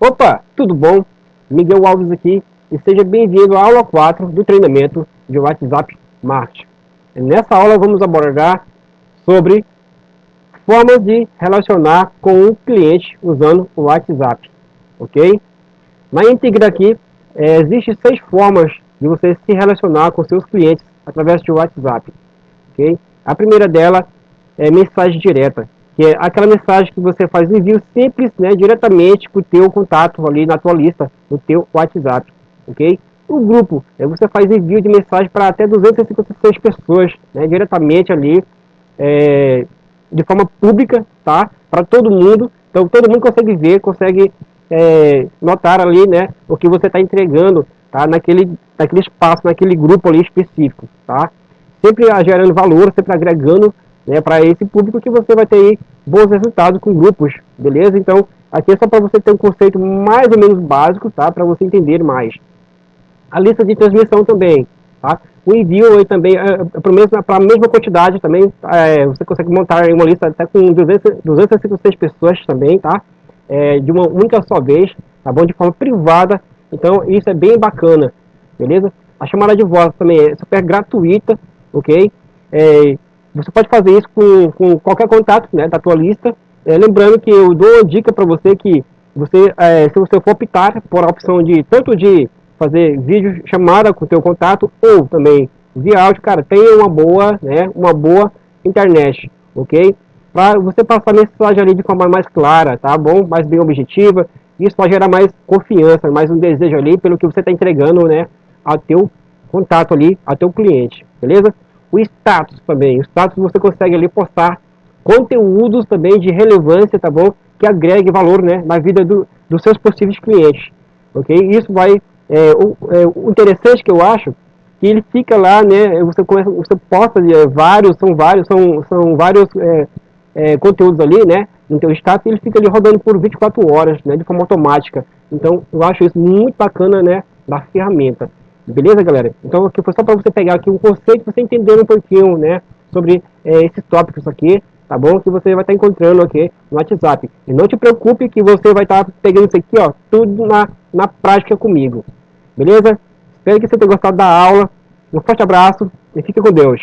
Opa, tudo bom? Miguel Alves aqui e seja bem-vindo à aula 4 do treinamento de WhatsApp Marketing. Nessa aula vamos abordar sobre formas de relacionar com o cliente usando o WhatsApp, ok? Na íntegra aqui, é, existem seis formas de você se relacionar com seus clientes através do WhatsApp, ok? A primeira dela é mensagem direta, que é aquela mensagem que você faz envio simples, né, diretamente para o teu contato ali na tua lista, no teu WhatsApp, ok? O grupo, é, você faz envio de mensagem para até 256 pessoas, né, diretamente ali, é, de forma pública, tá? Para todo mundo, então todo mundo consegue ver, consegue é, notar ali, né, o que você está entregando, tá? Naquele, naquele espaço, naquele grupo ali específico, tá? Sempre gerando valor, sempre agregando né, para esse público que você vai ter bons resultados com grupos, beleza? Então, aqui é só para você ter um conceito mais ou menos básico, tá? Para você entender mais. A lista de transmissão também, tá? O envio aí também, é, é para a mesma quantidade também, é, você consegue montar uma lista até com 200, 256 pessoas também, tá? É, de uma única só vez, tá bom? De forma privada, então isso é bem bacana, beleza? A chamada de voz também é super gratuita, ok? É, você pode fazer isso com, com qualquer contato né, da tua lista. É, lembrando que eu dou uma dica para você que você, é, se você for optar por a opção de tanto de fazer vídeo chamada com o teu contato ou também via áudio, cara, tenha uma boa, né, uma boa internet, ok? Para você passar a mensagem ali de forma mais clara, tá bom? Mais bem objetiva. Isso vai gerar mais confiança, mais um desejo ali pelo que você está entregando, né, ao teu contato ali, ao teu cliente, beleza? O status também. O status você consegue ali postar conteúdos também de relevância, tá bom? Que agregue valor, né, na vida do, dos seus possíveis clientes, ok? Isso vai, é, o, é, o interessante que eu acho, que ele fica lá, né, você, começa, você posta é, vários, são vários, são, são vários é, é, conteúdos ali, né, no teu status, ele fica ali rodando por 24 horas, né, de forma automática. Então, eu acho isso muito bacana, né, da ferramenta. Beleza, galera? Então aqui foi só para você pegar aqui um conceito, você entender um pouquinho, né, sobre é, esses tópicos aqui, tá bom? Que você vai estar tá encontrando aqui no WhatsApp. E não te preocupe que você vai estar tá pegando isso aqui, ó, tudo na, na prática comigo. Beleza? Espero que você tenha gostado da aula. Um forte abraço e fique com Deus.